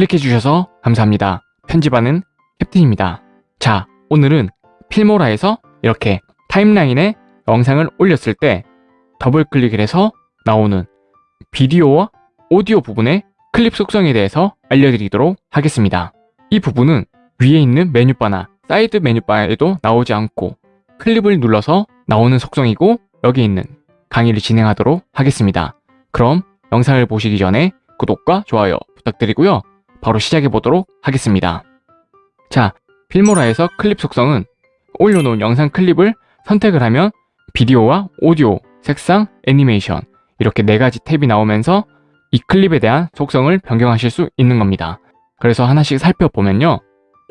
클릭해주셔서 감사합니다. 편집하는 캡틴입니다. 자, 오늘은 Filmora에서 이렇게 타임라인에 영상을 올렸을 때 더블 클릭을 해서 나오는 비디오와 오디오 부분의 클립 속성에 대해서 알려드리도록 하겠습니다. 이 부분은 위에 있는 메뉴바나 사이드 메뉴바에도 나오지 않고 클립을 눌러서 나오는 속성이고 여기 있는 강의를 진행하도록 하겠습니다. 그럼 영상을 보시기 전에 구독과 좋아요 부탁드리고요. 바로 시작해 보도록 하겠습니다. 자, 필모라에서 클립 속성은 올려놓은 영상 클립을 선택을 하면 비디오와 오디오, 색상, 애니메이션 이렇게 네 가지 탭이 나오면서 이 클립에 대한 속성을 변경하실 수 있는 겁니다. 그래서 하나씩 살펴보면요.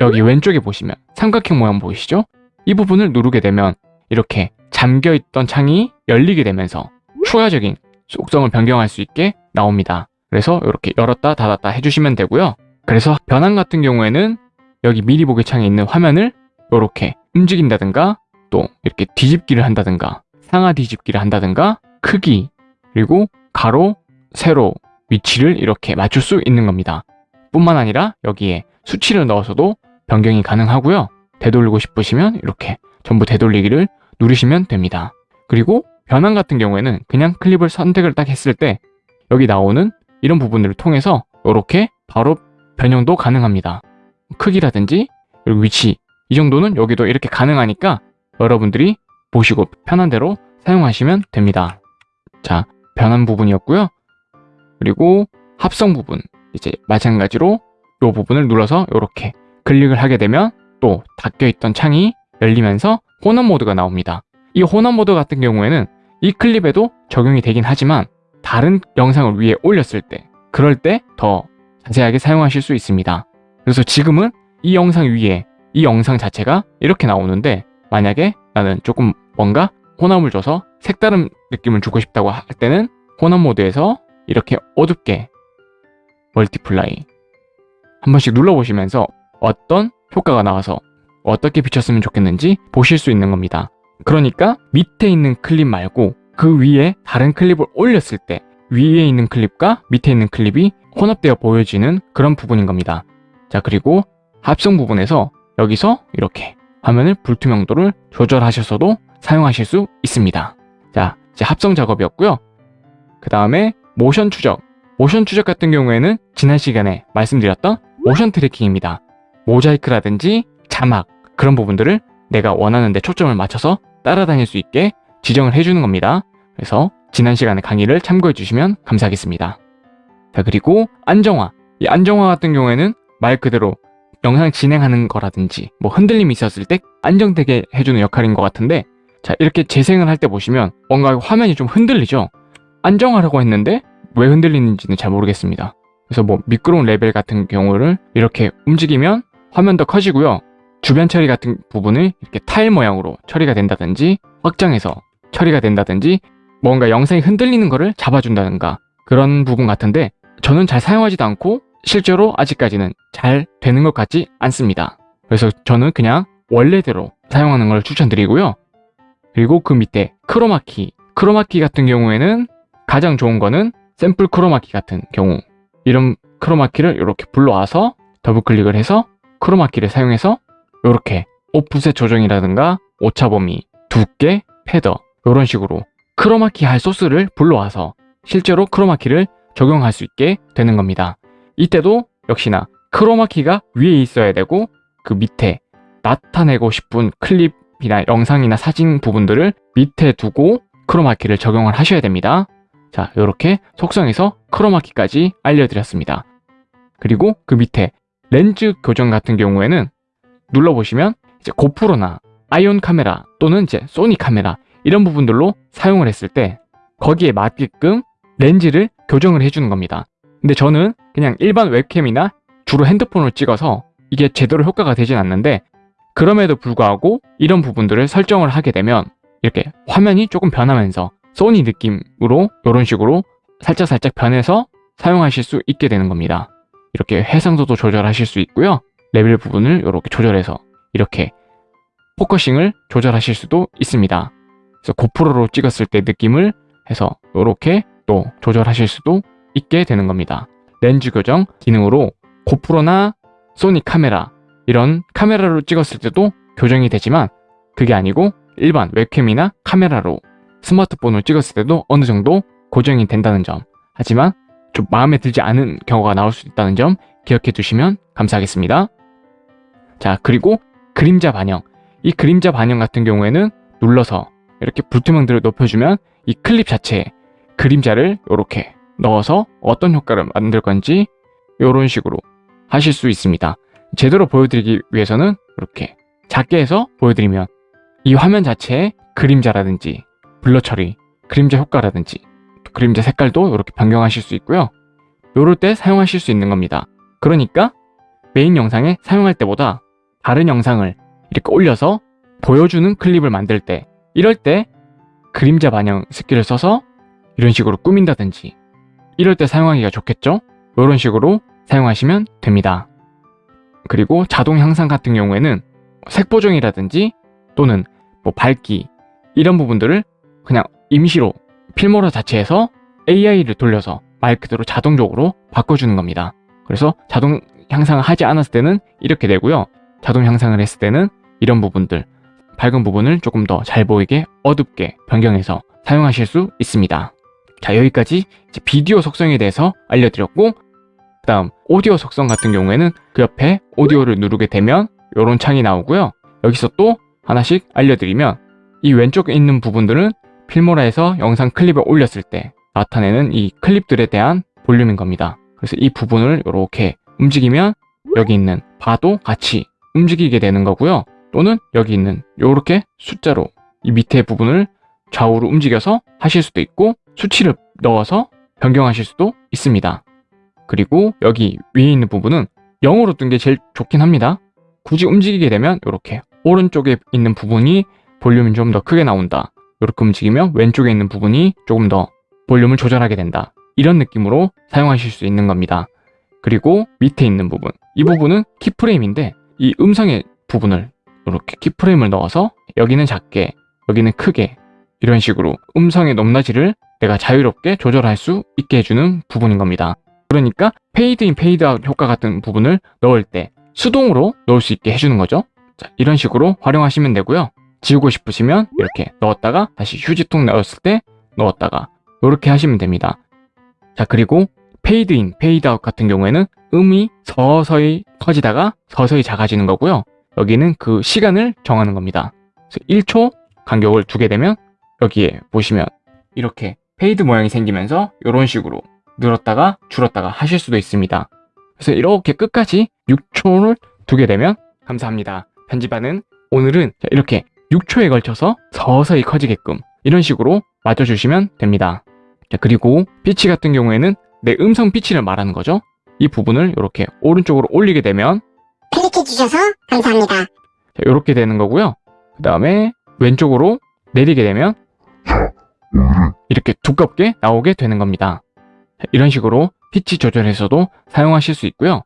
여기 왼쪽에 보시면 삼각형 모양 보이시죠? 이 부분을 누르게 되면 이렇게 잠겨있던 창이 열리게 되면서 추가적인 속성을 변경할 수 있게 나옵니다. 그래서 이렇게 열었다 닫았다 해주시면 되고요. 그래서 변환 같은 경우에는 여기 미리 보기 창에 있는 화면을 이렇게 움직인다든가 또 이렇게 뒤집기를 한다든가 상하 뒤집기를 한다든가 크기 그리고 가로, 세로 위치를 이렇게 맞출 수 있는 겁니다. 뿐만 아니라 여기에 수치를 넣어서도 변경이 가능하고요. 되돌리고 싶으시면 이렇게 전부 되돌리기를 누르시면 됩니다. 그리고 변환 같은 경우에는 그냥 클립을 선택을 딱 했을 때 여기 나오는 이런 부분들을 통해서 이렇게 바로 변형도 가능합니다. 크기라든지 그리고 위치 이 정도는 여기도 이렇게 가능하니까 여러분들이 보시고 편한 대로 사용하시면 됩니다. 자, 변환 부분이었고요. 그리고 합성 부분 이제 마찬가지로 이 부분을 눌러서 이렇게 클릭을 하게 되면 또 닫혀있던 창이 열리면서 혼합 모드가 나옵니다. 이 혼합 모드 같은 경우에는 이 클립에도 적용이 되긴 하지만 다른 영상을 위에 올렸을 때 그럴 때 더 자세하게 사용하실 수 있습니다. 그래서 지금은 이 영상 위에 이 영상 자체가 이렇게 나오는데 만약에 나는 조금 뭔가 혼합을 줘서 색다른 느낌을 주고 싶다고 할 때는 혼합 모드에서 이렇게 어둡게 multiply 한 번씩 눌러보시면서 어떤 효과가 나와서 어떻게 비쳤으면 좋겠는지 보실 수 있는 겁니다. 그러니까 밑에 있는 클립 말고 그 위에 다른 클립을 올렸을 때 위에 있는 클립과 밑에 있는 클립이 혼합되어 보여지는 그런 부분인 겁니다. 자 그리고 합성 부분에서 여기서 이렇게 화면을 불투명도를 조절하셔서도 사용하실 수 있습니다. 자 이제 합성 작업이었고요. 그 다음에 모션 추적 모션 추적 같은 경우에는 지난 시간에 말씀드렸던 모션 트래킹입니다. 모자이크라든지 자막 그런 부분들을 내가 원하는 데 초점을 맞춰서 따라다닐 수 있게 지정을 해주는 겁니다. 그래서 지난 시간에 강의를 참고해 주시면 감사하겠습니다. 자 그리고 안정화. 이 안정화 같은 경우에는 말 그대로 영상 진행하는 거라든지 뭐 흔들림이 있었을 때 안정되게 해주는 역할인 것 같은데 자 이렇게 재생을 할 때 보시면 뭔가 화면이 좀 흔들리죠? 안정하려고 했는데 왜 흔들리는지는 잘 모르겠습니다. 그래서 뭐 미끄러운 레벨 같은 경우를 이렇게 움직이면 화면도 커지고요. 주변 처리 같은 부분을 이렇게 타일 모양으로 처리가 된다든지 확장해서 처리가 된다든지 뭔가 영상이 흔들리는 거를 잡아준다든가 그런 부분 같은데 저는 잘 사용하지도 않고 실제로 아직까지는 잘 되는 것 같지 않습니다. 그래서 저는 그냥 원래대로 사용하는 걸 추천드리고요. 그리고 그 밑에 크로마키 크로마키 같은 경우에는 가장 좋은 거는 샘플 크로마키 같은 경우 이런 크로마키를 이렇게 불러와서 더블 클릭을 해서 크로마키를 사용해서 이렇게 오프셋 조정이라든가 오차 범위, 두께, feather 이런 식으로 크로마키 할 소스를 불러와서 실제로 크로마키를 적용할 수 있게 되는 겁니다. 이때도 역시나 크로마키가 위에 있어야 되고 그 밑에 나타내고 싶은 클립이나 영상이나 사진 부분들을 밑에 두고 크로마키를 적용을 하셔야 됩니다. 자 이렇게 속성에서 크로마키까지 알려드렸습니다. 그리고 그 밑에 렌즈 교정 같은 경우에는 눌러보시면 이제 고프로나 아이온 카메라 또는 이제 소니 카메라 이런 부분들로 사용을 했을 때 거기에 맞게끔 렌즈를 교정을 해주는 겁니다. 근데 저는 그냥 일반 웹캠이나 주로 핸드폰으로 찍어서 이게 제대로 효과가 되진 않는데 그럼에도 불구하고 이런 부분들을 설정을 하게 되면 이렇게 화면이 조금 변하면서 소니 느낌으로 이런 식으로 살짝살짝 변해서 사용하실 수 있게 되는 겁니다. 이렇게 해상도도 조절하실 수 있고요. 레벨 부분을 이렇게 조절해서 이렇게 focusing을 조절하실 수도 있습니다. 그래서 고프로로 찍었을 때 느낌을 해서 이렇게 또 조절하실 수도 있게 되는 겁니다. 렌즈 교정 기능으로 고프로나 소니 카메라 이런 카메라로 찍었을 때도 교정이 되지만 그게 아니고 일반 웹캠이나 카메라로 스마트폰을 찍었을 때도 어느 정도 고정이 된다는 점 하지만 좀 마음에 들지 않은 경우가 나올 수 있다는 점 기억해 두시면 감사하겠습니다. 자 그리고 그림자 반영 이 그림자 반영 같은 경우에는 눌러서 이렇게 불투명도를 높여주면 이 클립 자체에 그림자를 이렇게 넣어서 어떤 효과를 만들 건지 이런 식으로 하실 수 있습니다. 제대로 보여드리기 위해서는 이렇게 작게 해서 보여드리면 이 화면 자체에 그림자라든지 블러 처리, 그림자 효과라든지 그림자 색깔도 이렇게 변경하실 수 있고요. 요럴 때 사용하실 수 있는 겁니다. 그러니까 메인 영상에 사용할 때보다 다른 영상을 이렇게 올려서 보여주는 클립을 만들 때 이럴 때 그림자 반영 스킬을 써서 이런 식으로 꾸민다든지 이럴 때 사용하기가 좋겠죠? 이런 식으로 사용하시면 됩니다. 그리고 자동 향상 같은 경우에는 색 보정이라든지 또는 뭐 밝기 이런 부분들을 그냥 임시로 필모라 자체에서 AI를 돌려서 말 그대로 자동적으로 바꿔주는 겁니다. 그래서 자동 향상을 하지 않았을 때는 이렇게 되고요. 자동 향상을 했을 때는 이런 부분들 밝은 부분을 조금 더 잘 보이게 어둡게 변경해서 사용하실 수 있습니다. 자 여기까지 비디오 속성에 대해서 알려드렸고 그 다음 오디오 속성 같은 경우에는 그 옆에 오디오를 누르게 되면 이런 창이 나오고요. 여기서 또 하나씩 알려드리면 이 왼쪽에 있는 부분들은 필모라에서 영상 클립을 올렸을 때 나타내는 이 클립들에 대한 볼륨인 겁니다. 그래서 이 부분을 이렇게 움직이면 여기 있는 바도 같이 움직이게 되는 거고요. 또는 여기 있는 이렇게 숫자로 이 밑에 부분을 좌우로 움직여서 하실 수도 있고 수치를 넣어서 변경하실 수도 있습니다. 그리고 여기 위에 있는 부분은 0으로 뜬 게 제일 좋긴 합니다. 굳이 움직이게 되면 이렇게 오른쪽에 있는 부분이 볼륨이 좀 더 크게 나온다. 이렇게 움직이면 왼쪽에 있는 부분이 조금 더 볼륨을 조절하게 된다. 이런 느낌으로 사용하실 수 있는 겁니다. 그리고 밑에 있는 부분. 이 부분은 키프레임인데 이 음성의 부분을 이렇게 키프레임을 넣어서 여기는 작게, 여기는 크게 이런 식으로 음성의 높낮이를 내가 자유롭게 조절할 수 있게 해주는 부분인 겁니다. 그러니까 페이드인 페이드아웃 효과 같은 부분을 넣을 때 수동으로 넣을 수 있게 해주는 거죠. 자, 이런 식으로 활용하시면 되고요. 지우고 싶으시면 이렇게 넣었다가 다시 휴지통 넣었을 때 넣었다가 이렇게 하시면 됩니다. 자 그리고 페이드인, 페이드아웃 같은 경우에는 음이 서서히 커지다가 서서히 작아지는 거고요. 여기는 그 시간을 정하는 겁니다. 그래서 1초 간격을 두게 되면 여기에 보시면 이렇게 fade 모양이 생기면서 이런 식으로 늘었다가 줄었다가 하실 수도 있습니다. 그래서 이렇게 끝까지 6초를 두게 되면 감사합니다. 편집하는 오늘은 이렇게 6초에 걸쳐서 서서히 커지게끔 이런 식으로 맞춰주시면 됩니다. 자, 그리고 피치 같은 경우에는 내 음성 피치를 말하는 거죠. 이 부분을 이렇게 오른쪽으로 올리게 되면 클릭해 주셔서 감사합니다. 자, 이렇게 되는 거고요. 그 다음에 왼쪽으로 내리게 되면 이렇게 두껍게 나오게 되는 겁니다. 자, 이런 식으로 피치 조절해서도 사용하실 수 있고요.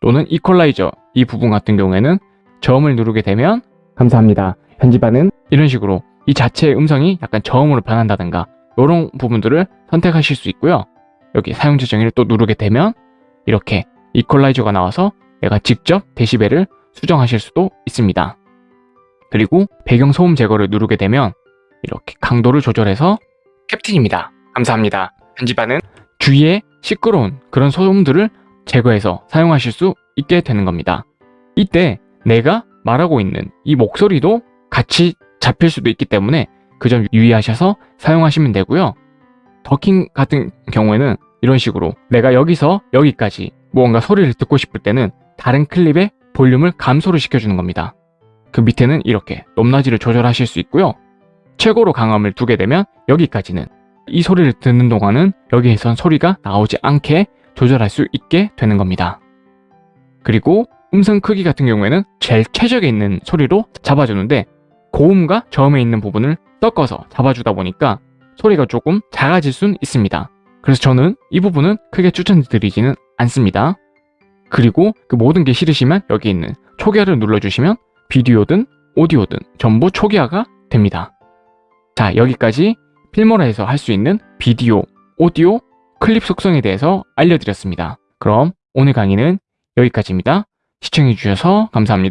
또는 이퀄라이저 이 부분 같은 경우에는 저음을 누르게 되면 감사합니다. 편집하는 이런 식으로 이 자체의 음성이 약간 저음으로 변한다든가 이런 부분들을 선택하실 수 있고요. 여기 사용자 정의를 또 누르게 되면 이렇게 이퀄라이저가 나와서 내가 직접 데시벨을 수정하실 수도 있습니다. 그리고 배경 소음 제거를 누르게 되면 이렇게 강도를 조절해서 캡틴입니다. 감사합니다. 편집하는 주위에 시끄러운 그런 소음들을 제거해서 사용하실 수 있게 되는 겁니다. 이때 내가 말하고 있는 이 목소리도 같이 잡힐 수도 있기 때문에 그 점 유의하셔서 사용하시면 되고요. 더킹 같은 경우에는 이런 식으로 내가 여기서 여기까지 무언가 소리를 듣고 싶을 때는 다른 클립의 볼륨을 감소를 시켜주는 겁니다. 그 밑에는 이렇게 높낮이를 조절하실 수 있고요. 최고로 강함을 두게 되면 여기까지는 이 소리를 듣는 동안은 여기에선 소리가 나오지 않게 조절할 수 있게 되는 겁니다. 그리고 음성 크기 같은 경우에는 제일 최적에 있는 소리로 잡아주는데 고음과 저음에 있는 부분을 섞어서 잡아주다 보니까 소리가 조금 작아질 순 있습니다. 그래서 저는 이 부분은 크게 추천드리지는 않습니다. 그리고 그 모든 게 싫으시면 여기 있는 초기화를 눌러주시면 비디오든 오디오든 전부 초기화가 됩니다. 자 여기까지 필모라에서 할 수 있는 비디오, 오디오, 클립 속성에 대해서 알려드렸습니다. 그럼 오늘 강의는 여기까지입니다. 시청해주셔서 감사합니다.